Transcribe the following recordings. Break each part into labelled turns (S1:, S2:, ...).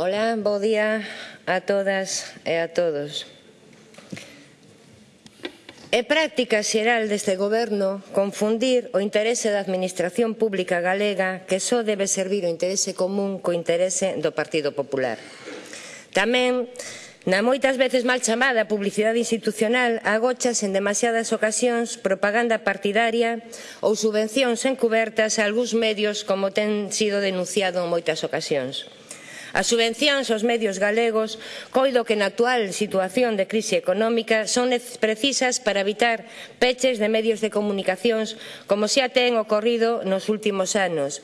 S1: Ola, bo día a todas e a todos. É práctica xeral deste goberno confundir o interese da Administración Pública Galega que só debe servir o interese común co interese do Partido Popular. Tamén Na moitas veces mal chamada publicidade institucional agochas en demasiadas ocasións propaganda partidaria ou subvencións encubertas a algúns medios como ten sido denunciado en moitas ocasións. As subvencións aos medios galegos coido que na actual situación de crise económica son precisas para evitar peches de medios de comunicacións como xa ten ocorrido nos últimos anos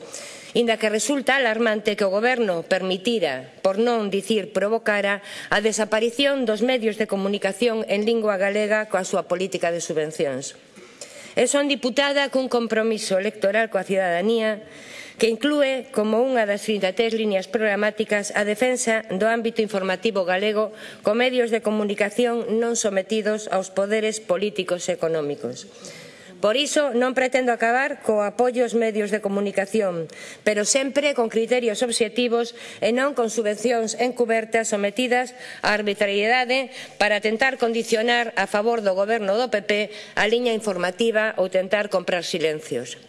S1: inda que resulta alarmante que o Goberno permitira, por non dicir provocara, a desaparición dos medios de comunicación en lingua galega coa súa política de subvencións. E son diputada cun compromiso electoral coa cidadanía que inclúe como unha das 33 líneas programáticas a defensa do ámbito informativo galego co medios de comunicación non sometidos aos poderes políticos e económicos. Por iso non pretendo acabar co apoio aos medios de comunicación, pero sempre con criterios obxectivos e non con subvencións encubertas sometidas á arbitrariedade para tentar condicionar a favor do goberno do PP a liña informativa ou tentar comprar silencios.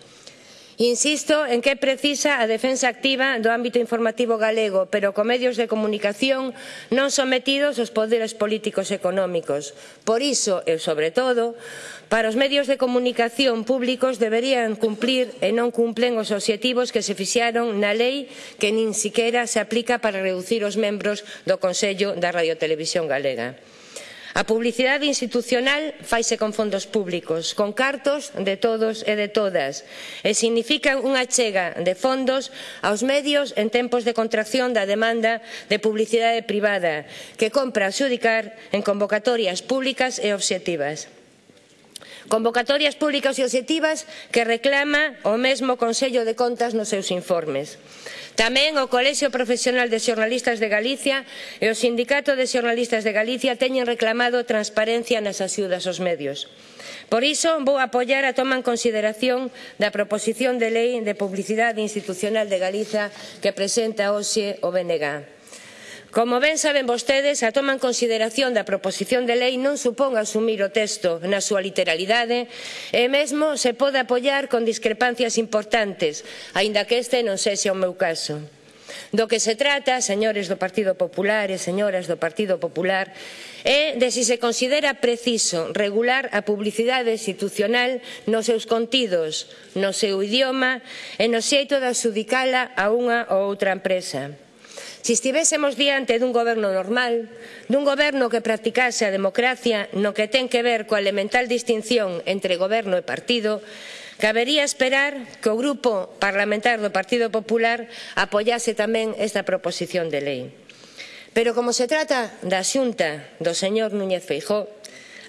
S1: Insisto en que é precisa a defensa activa do ámbito informativo galego, pero co medios de comunicación non sometidos aos poderes políticos económicos. Por iso, e sobre todo, para os medios de comunicación públicos deberían cumplir e non cumplen os obxectivos que se fixaron na lei que nin siquiera se aplica para reducir os membros do Consello da Radiotelevisión Galega. A publicidade institucional faise con fondos públicos, con cartos de todos e de todas, e significa unha chega de fondos aos medios en tempos de contracción da demanda de publicidade privada, que compra adxudicar en convocatorias públicas e obxectivas. Convocatorias públicas e objetivas que reclama o mesmo Consello de Contas nos seus informes. Tamén o Colexio Profesional de Xornalistas de Galicia e o Sindicato de Xornalistas de Galicia teñen reclamado transparencia nas axudas aos medios. Por iso, vou apoiar a toma en consideración da proposición de lei de publicidade institucional de Galiza que presenta hoxe o BNG. Como ben saben vostedes, a toma en consideración da proposición de lei non supón asumir o texto na súa literalidade e mesmo se pode apoiar con discrepancias importantes, aínda que este non sexa o meu caso. Do que se trata, señores do Partido Popular e señoras do Partido Popular, é de si se considera preciso regular a publicidade institucional nos seus contidos, no seu idioma e no xeito de adxudicala a unha ou outra empresa. Se estivésemos diante dun goberno normal, dun goberno que practicase a democracia no que ten que ver coa elemental distinción entre goberno e partido, cabería esperar que o grupo parlamentar do Partido Popular apoiase tamén esta proposición de lei. Pero como se trata da xunta do señor Núñez Feijóo,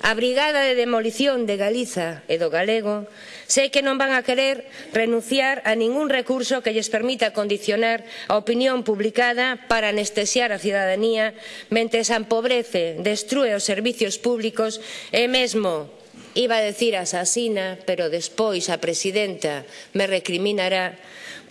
S1: A Brigada de Demolición de Galiza e do Galego sei que non van a querer renunciar a ningún recurso que lles permita condicionar a opinión publicada para anestesiar a cidadanía mentres empobrece, destrue os servizos públicos e mesmo iba a decir asasina, pero despois a presidenta me recriminará,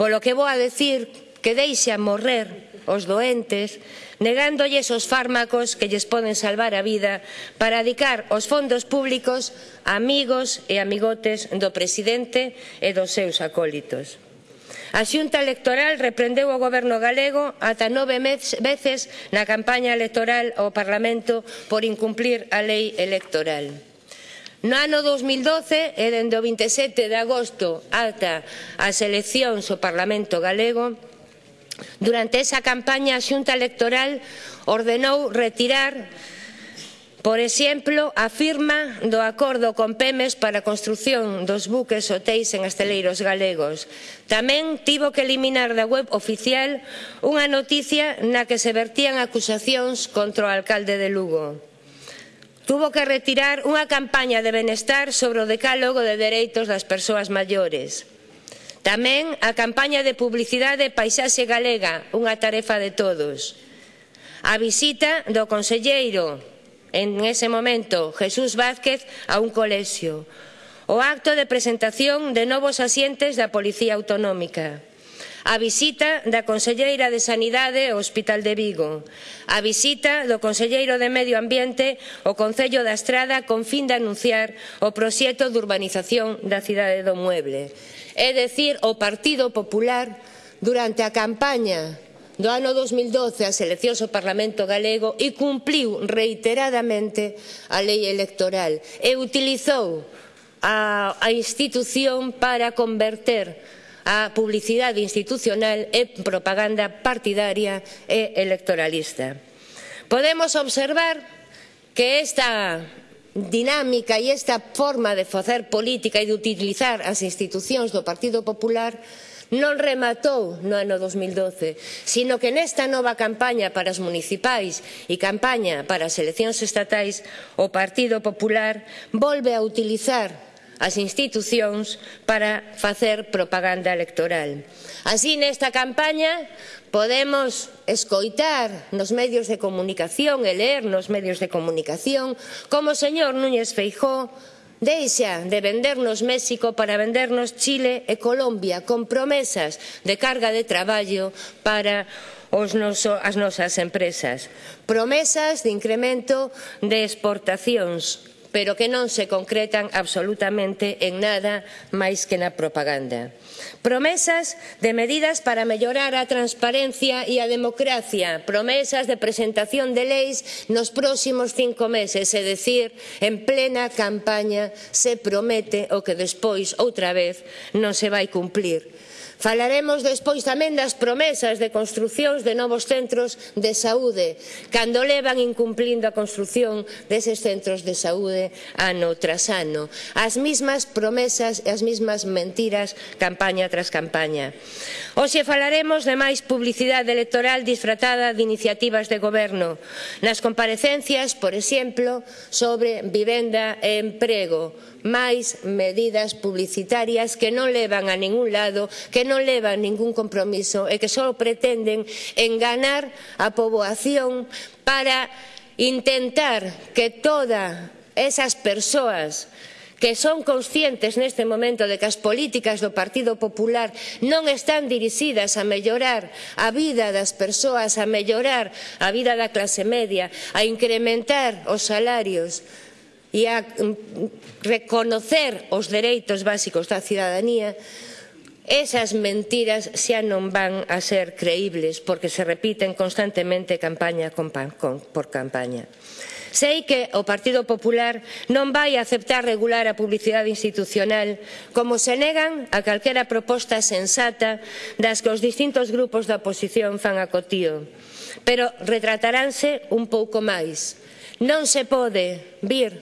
S1: polo que vou a decir que deixa morrer os doentes, negándolles os fármacos que lles poden salvar a vida para adicar os fondos públicos a amigos e amigotes do presidente e dos seus acólitos. A xunta electoral reprendeu o goberno galego ata nove veces na campaña electoral ao Parlamento por incumplir a lei electoral. No ano 2012 e dende o 27 de agosto ata as eleccións ao Parlamento galego Durante esa campaña a Xunta Electoral ordenou retirar Por exemplo, a firma do acordo con Pemes para a construción dos buques hotéis en Asteleiros galegos. Tamén tivo que eliminar da web oficial unha noticia na que se vertían acusacións contra o alcalde de Lugo. Tuvo que retirar unha campaña de benestar sobre o decálogo de dereitos das persoas maiores. Tamén a campaña de publicidade Paisaxe Galega, unha tarefa de todos. A visita do conselleiro, en ese momento, Jesús Vázquez, a un colexio. O acto de presentación de novos asientes da Policía Autonómica a visita da Conselleira de Sanidade ao Hospital de Vigo, a visita do Conselleiro de Medio Ambiente ao Concello da Estrada con fin de anunciar o proxecto de urbanización da cidade do Mueble. É dicir, o Partido Popular durante a campaña do ano 2012 as eleccións ao Parlamento galego e cumpriu reiteradamente a lei electoral e utilizou a, a institución para converter a publicidade institucional e propaganda partidaria e electoralista. Podemos observar que esta dinámica e esta forma de facer política e de utilizar as institucións do Partido Popular non rematou no ano 2012, sino que nesta nova campaña para as municipais e campaña para as eleccións estatais, o Partido Popular volve a utilizar as institucións para facer propaganda electoral. Así, nesta campaña, podemos escoitar nos medios de comunicación e ler nos medios de comunicación como o señor Núñez Feijó Deixa de vendernos México para vendernos Chile e Colombia con promesas de carga de traballo para os noso, as nosas empresas. Promesas de incremento de exportacións pero que non se concretan absolutamente en nada máis que na propaganda. Promesas de medidas para mellorar a transparencia e a democracia, promesas de presentación de leis nos próximos cinco meses, é dicir, en plena campaña se promete o que despois outra vez non se vai cumplir. Falaremos despois tamén das promesas de construcións de novos centros de saúde, cando levan incumplindo a construción deses centros de saúde ano tras ano. As mismas promesas e as mismas mentiras campaña tras campaña. Hoxe falaremos de máis publicidade electoral disfratada de iniciativas de goberno. Nas comparecencias, por exemplo, sobre vivenda e emprego, máis medidas publicitarias que non levan a ningún lado, que non levan ningún compromiso e que só pretenden enganar a poboación para intentar que todas esas persoas que son conscientes neste momento de que as políticas do Partido Popular non están dirixidas a mellorar a vida das persoas, a mellorar a vida da clase media, a incrementar os salarios e a mm, reconocer os dereitos básicos da cidadanía, Esas mentiras xa non van a ser creíbles porque se repiten constantemente campaña por campaña. Sei que o Partido Popular non vai aceptar regular a publicidade institucional como se negan a calquera proposta sensata das que os distintos grupos da oposición fan a cotío. Pero retrataránse un pouco máis. Non se pode vir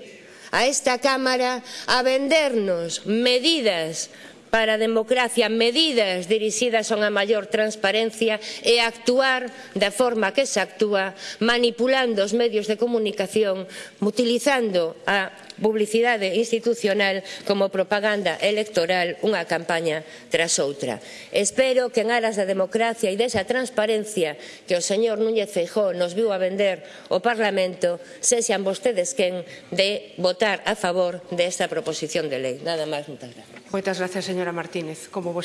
S1: a esta Cámara a vendernos medidas para a democracia medidas dirixidas a unha maior transparencia e a actuar da forma que se actúa manipulando os medios de comunicación, utilizando a publicidade institucional como propaganda electoral unha campaña tras outra. Espero que en aras da democracia e desa transparencia que o señor Núñez Feijó nos viu a vender o Parlamento sexan vostedes quen de votar a favor desta proposición de lei. Nada máis, moitas gracias.
S2: Moitas gracias, señora Martínez. Como